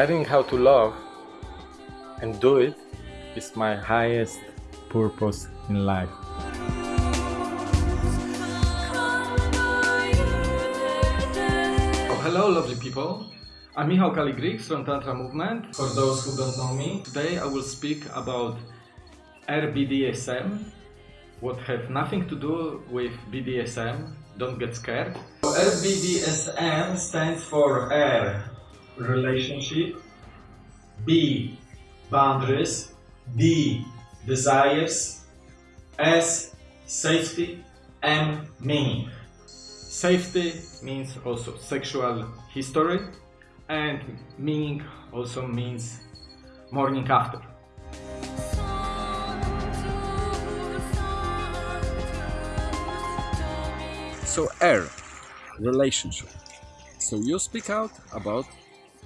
learning how to love and do it is my highest purpose in life. Oh, hello, lovely people. I'm Michał Kaligrix from Tantra Movement. For those who don't know me, today I will speak about RBDSM, what have nothing to do with BDSM. Don't get scared. So RBDSM stands for R, relationship, B, boundaries, D, desires, S, safety, M, meaning. Safety means also sexual history and meaning also means morning after. So R, relationship. So you speak out about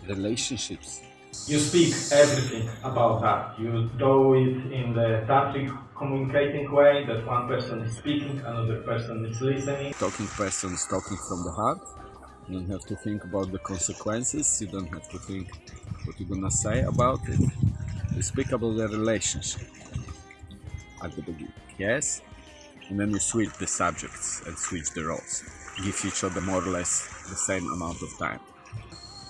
relationships. You speak everything about that. You do it in the tantric communicating way that one person is speaking, another person is listening. Talking person is talking from the heart. You don't have to think about the consequences. You don't have to think what you're gonna say about it. You speak about the relationship at the beginning. Yes? and then you switch the subjects and switch the roles. Give each other more or less the same amount of time.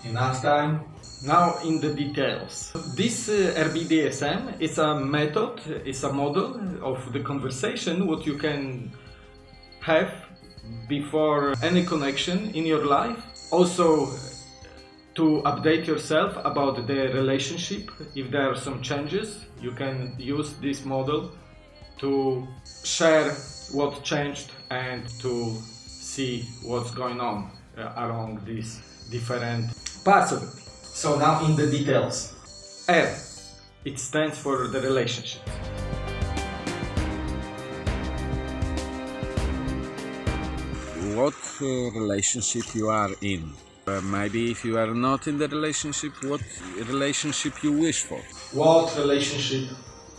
Enough time. Now in the details. This uh, RBDSM is a method, is a model of the conversation what you can have before any connection in your life. Also to update yourself about the relationship. If there are some changes, you can use this model to share what changed and to see what's going on uh, along these different parts of it. So now in the details. R, it stands for the relationship. What uh, relationship you are in? Uh, maybe if you are not in the relationship, what relationship you wish for? What relationship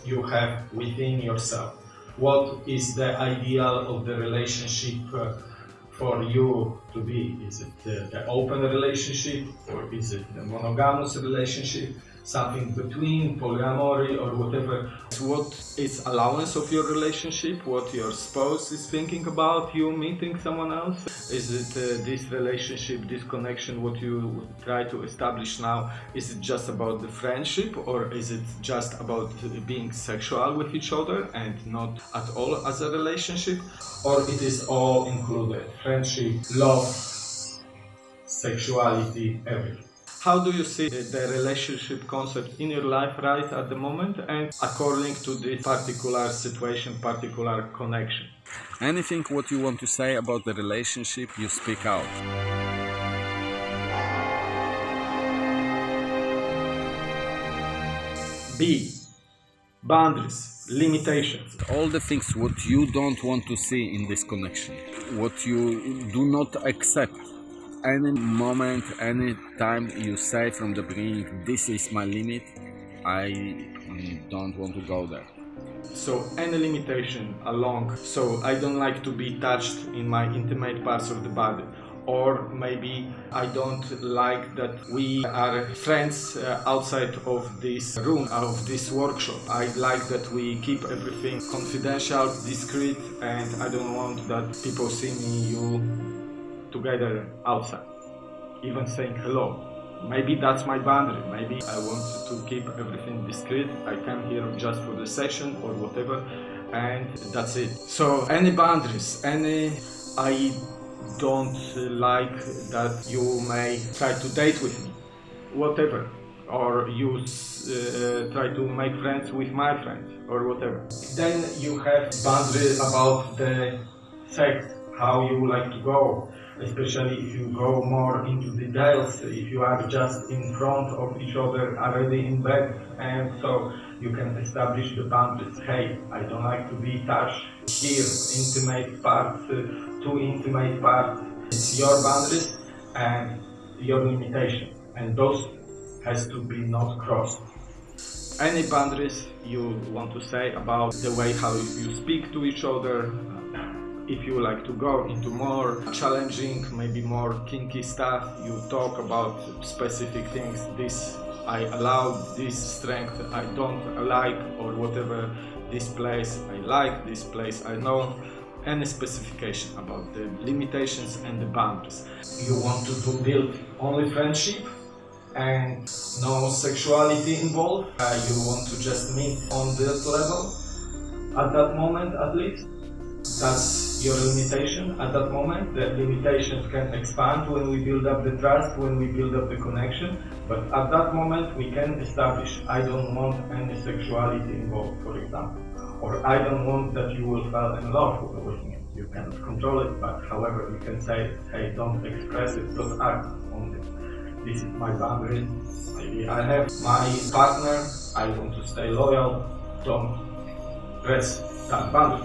you have within yourself. What is the ideal of the relationship uh, for you to be? Is it the, the open relationship or is it the monogamous relationship? something between polyamory or whatever. What is allowance of your relationship? What your spouse is thinking about you meeting someone else? Is it uh, this relationship, this connection, what you try to establish now? Is it just about the friendship or is it just about being sexual with each other and not at all as a relationship? Or it is all included, friendship, love, sexuality, everything. How do you see the relationship concept in your life right at the moment and according to this particular situation, particular connection? Anything what you want to say about the relationship, you speak out. B. Boundaries, limitations. All the things what you don't want to see in this connection, what you do not accept any moment, any time you say from the beginning, this is my limit, I don't want to go there. So any limitation along, so I don't like to be touched in my intimate parts of the body or maybe I don't like that we are friends uh, outside of this room, of this workshop. I like that we keep everything confidential, discreet, and I don't want that people see me, you together outside, even saying hello. Maybe that's my boundary. Maybe I want to keep everything discreet. I come here just for the session or whatever, and that's it. So any boundaries, any I don't like that you may try to date with me, whatever, or you uh, try to make friends with my friends or whatever. Then you have boundaries about the sex, how you like to go especially if you go more into details, if you are just in front of each other already in bed, and so you can establish the boundaries. Hey, I don't like to be touched here, intimate parts, uh, too intimate parts. It's your boundaries and your limitation, and those has to be not crossed. Any boundaries you want to say about the way how you speak to each other, if you like to go into more challenging, maybe more kinky stuff, you talk about specific things, this I allow this strength I don't like or whatever this place I like, this place I know any specification about the limitations and the boundaries. You want to, to build only friendship and no sexuality involved. Uh, you want to just meet on that level at that moment at least. That's your limitation at that moment. The limitations can expand when we build up the trust, when we build up the connection. But at that moment, we can establish I don't want any sexuality involved, for example. Or I don't want that you will fall in love with me. You cannot control it, but however, you can say, hey, don't express it, don't act on it. This is my boundary. Maybe I have my partner, I want to stay loyal, don't press that boundary.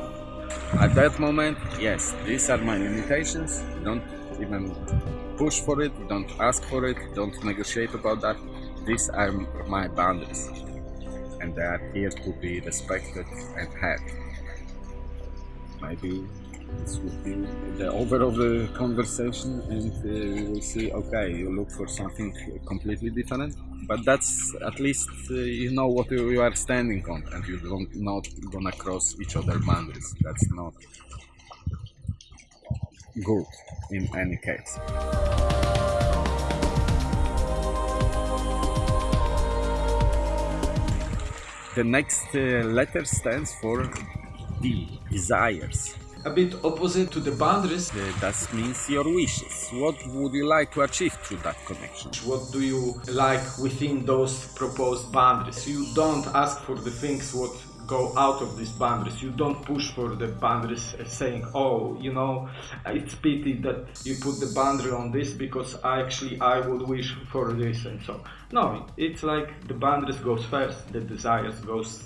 At that moment, yes, these are my limitations. Don't even push for it, don't ask for it, don't negotiate about that. These are my boundaries, and they are here to be respected and had. Maybe this would be the over of the conversation, and uh, we will see. Okay, you look for something completely different, but that's at least uh, you know what you, you are standing on, and you don't not gonna cross each other boundaries. That's not good in any case. The next uh, letter stands for D, desires. A bit opposite to the boundaries. Uh, that means your wishes. What would you like to achieve through that connection? What do you like within those proposed boundaries? You don't ask for the things what go out of these boundaries. You don't push for the boundaries saying, oh, you know, it's pity that you put the boundary on this because actually I would wish for this and so. No, it's like the boundaries goes first, the desires goes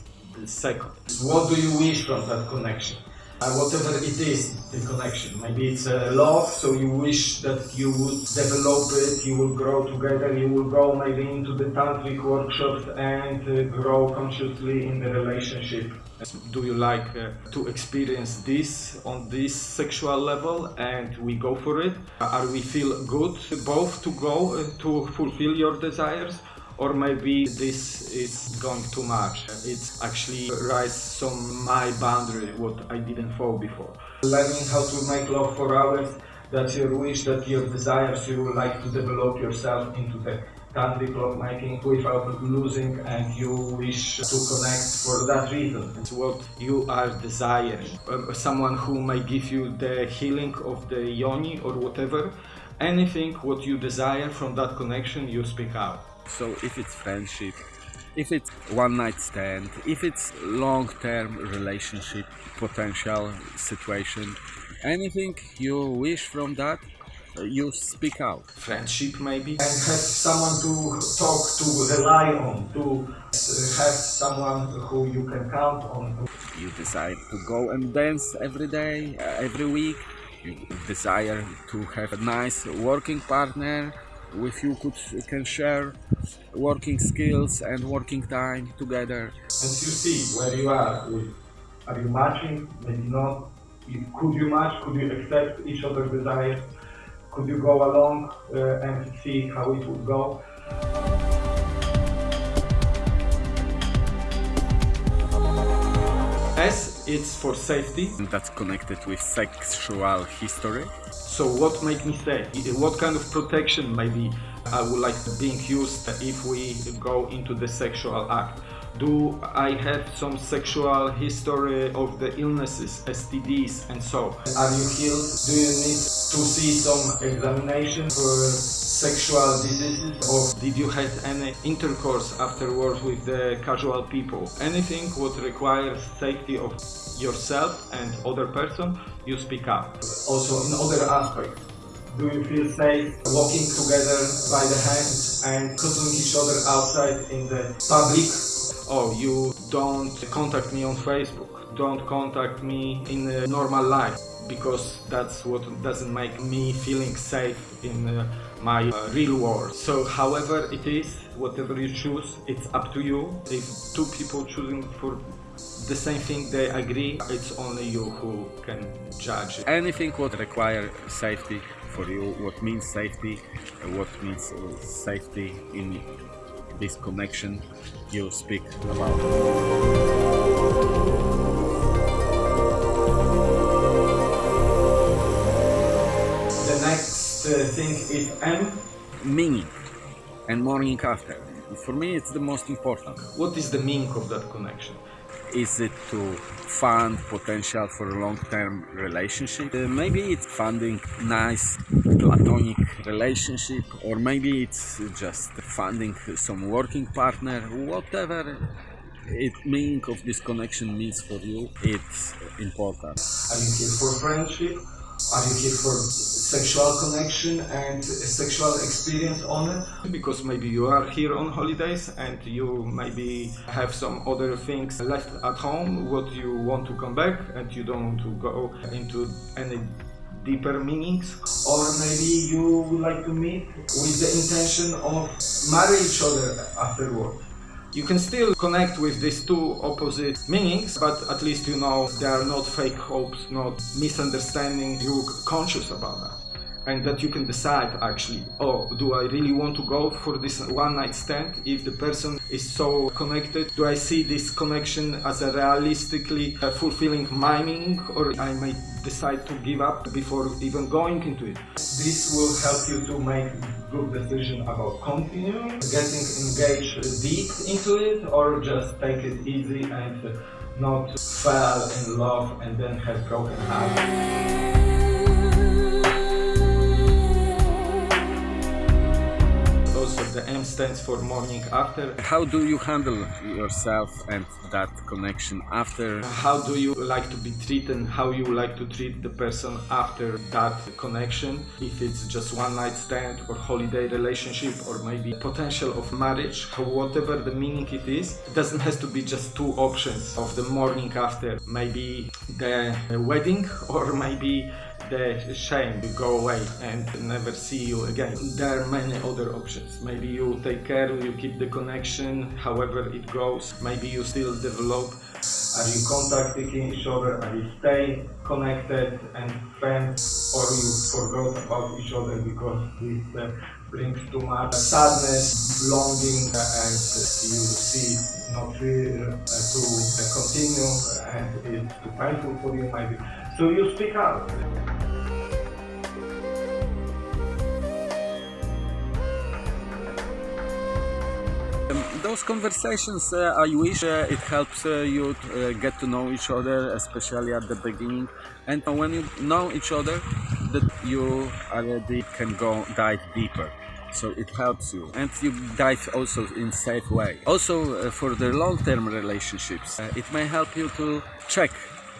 second. What do you wish from that connection? Uh, whatever it is, the connection. Maybe it's uh, love, so you wish that you would develop it, you will grow together, you will go maybe into the tantric workshops and uh, grow consciously in the relationship. Do you like uh, to experience this on this sexual level and we go for it? Are we feel good both to go uh, to fulfill your desires? Or maybe this is going too much. It's actually rise some my boundary what I didn't fall before. Learning how to make love for hours, that's your wish, that your desires, you would like to develop yourself into the love making without losing and you wish to connect for that reason. It's what you are desiring. Uh, someone who may give you the healing of the yoni or whatever, anything what you desire from that connection, you speak out. So if it's friendship, if it's one night stand, if it's long term relationship, potential situation, anything you wish from that, uh, you speak out. Friendship maybe. And have someone to talk to, rely on, to have someone who you can count on. You decide to go and dance every day, uh, every week. You desire to have a nice working partner with you could can share working skills and working time together. And you see where you are. Are you matching? Maybe not. Could you match? Could you accept each other's desires? Could you go along uh, and see how it would go? It's for safety. And that's connected with sexual history. So what make me say? What kind of protection maybe I would like being used if we go into the sexual act? Do I have some sexual history of the illnesses, STDs and so? Are you healed? Do you need to see some examination for sexual diseases? Or did you have any intercourse afterwards with the casual people? Anything what requires safety of yourself and other person, you speak up. Also in other aspects. Do you feel safe walking together by the hand and cuddling each other outside in the public? Oh, you don't contact me on Facebook. Don't contact me in a normal life because that's what doesn't make me feeling safe in uh, my uh, real world. So however it is, whatever you choose, it's up to you. If two people choosing for the same thing they agree, it's only you who can judge. Anything would require safety for you, what means safety, what means safety in this connection you speak about. Thing is M. Meaning and morning after. For me, it's the most important. What is the meaning of that connection? Is it to fund potential for a long-term relationship? Uh, maybe it's funding nice platonic relationship, or maybe it's just funding some working partner. Whatever it meaning of this connection means for you, it's important. Are you here for friendship? Are you here for sexual connection and sexual experience on it? Because maybe you are here on holidays and you maybe have some other things left at home what you want to come back and you don't want to go into any deeper meanings or maybe you would like to meet with the intention of marry each other afterward you can still connect with these two opposite meanings, but at least you know they are not fake hopes, not misunderstanding. You're conscious about that. And that you can decide actually, oh, do I really want to go for this one night stand? If the person is so connected, do I see this connection as a realistically uh, fulfilling my meaning, or I may decide to give up before even going into it? This will help you to make good decision about continuing, getting engaged deep into it, or just take it easy and not fall in love and then have broken heart. Stands for morning after. How do you handle yourself and that connection after? How do you like to be treated? How you like to treat the person after that connection? If it's just one night stand or holiday relationship or maybe potential of marriage, whatever the meaning it is, it doesn't have to be just two options of the morning after. Maybe the wedding or maybe the shame to go away and never see you again. There are many other options. Maybe you take care, you keep the connection, however it goes. Maybe you still develop. Are you contacting each other? Are you stay connected and friends? Or you forgot about each other because this uh, brings too much sadness, longing, uh, and you see not uh, to uh, continue and it's too painful for you maybe. So you speak out. Those conversations, uh, I wish uh, it helps uh, you to, get to know each other, especially at the beginning. And when you know each other, that you already can go dive deeper. So it helps you, and you dive also in safe way. Also uh, for the long-term relationships, uh, it may help you to check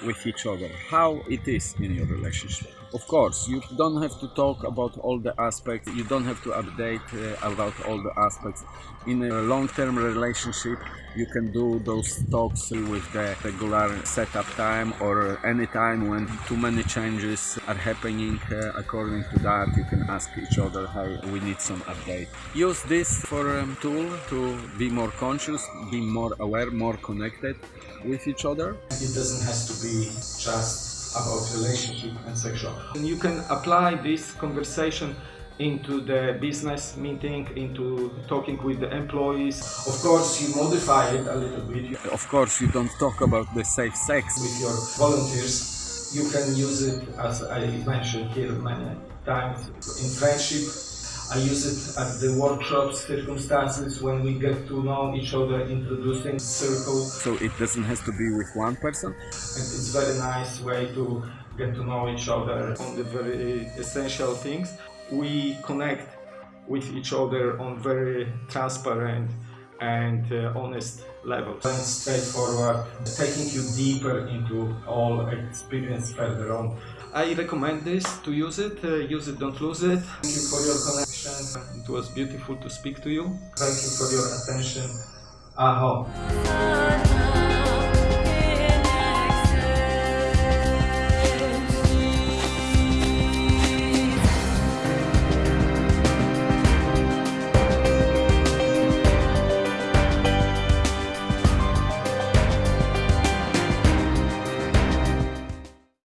with each other how it is in your relationship. Of course, you don't have to talk about all the aspects, you don't have to update uh, about all the aspects. In a long term relationship, you can do those talks with the regular setup time or any time when too many changes are happening. Uh, according to that, you can ask each other, hey, we need some update. Use this for a tool to be more conscious, be more aware, more connected with each other. It doesn't have to be just about relationship and sexual. And you can apply this conversation into the business meeting, into talking with the employees. Of course, you modify it a little bit Of course, you don't talk about the safe sex. with your volunteers. You can use it, as I mentioned here many times, in friendship. I use it at the workshops, circumstances when we get to know each other, introducing circle. So it doesn't have to be with one person. And it's a very nice way to get to know each other on the very essential things. We connect with each other on very transparent and uh, honest level. And straightforward, taking you deeper into all experience further on. I recommend this to use it. Uh, use it, don't lose it. Thank you for your connection. It was beautiful to speak to you. Thank you for your attention. Aho.